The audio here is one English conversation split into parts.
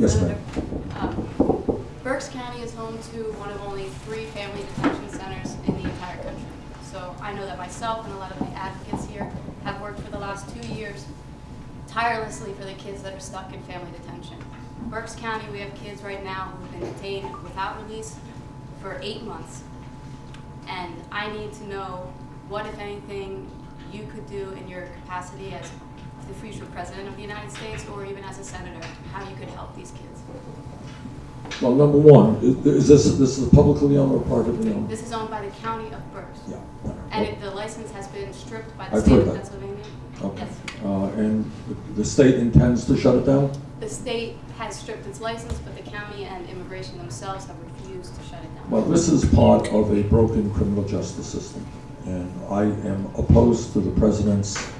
Yes, ma'am. uh, Berks County is home to one of only three family detention centers in the entire country. So I know that myself and a lot of the advocates here have worked for the last two years tirelessly for the kids that are stuck in family detention. Berks County, we have kids right now who've been detained without release for eight months. And I need to know what, if anything, you could do in your capacity as the future president of the United States or even as a senator, how you could help these kids. Well, number one, is this, this is a publicly owned or privately owned? This is owned by the county of Berks. Yeah. And it, the license has been stripped by the I've state of. Pennsylvania. Okay. Yes. Uh, and the- the state intends to shut it down? The state has stripped its license, but the county and immigration themselves have refused to shut it down. Well, this is part of a broken criminal justice system, and I am opposed to the president's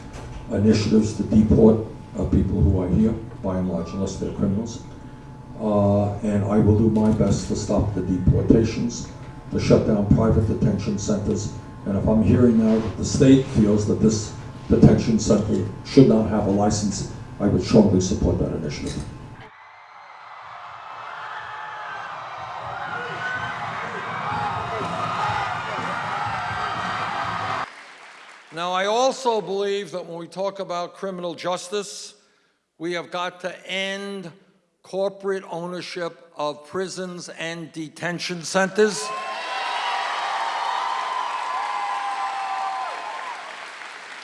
initiatives to deport uh, people who are here, by and large, unless they're criminals. Uh, and I will do my best to stop the deportations, to shut down private detention centers. And if I'm hearing now that the state feels that this detention center should not have a license, I would strongly support that initiative. Now, I also believe that when we talk about criminal justice, we have got to end corporate ownership of prisons and detention centers.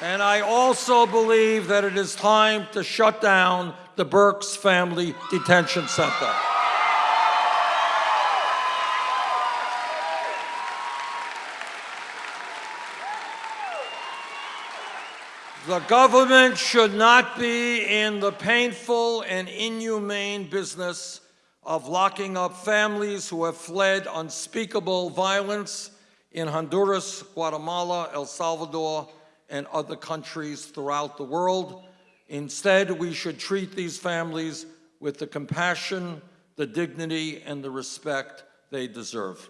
And I also believe that it is time to shut down the Berks Family Detention Center. The government should not be in the painful and inhumane business of locking up families who have fled unspeakable violence in Honduras, Guatemala, El Salvador, and other countries throughout the world. Instead, we should treat these families with the compassion, the dignity, and the respect they deserve.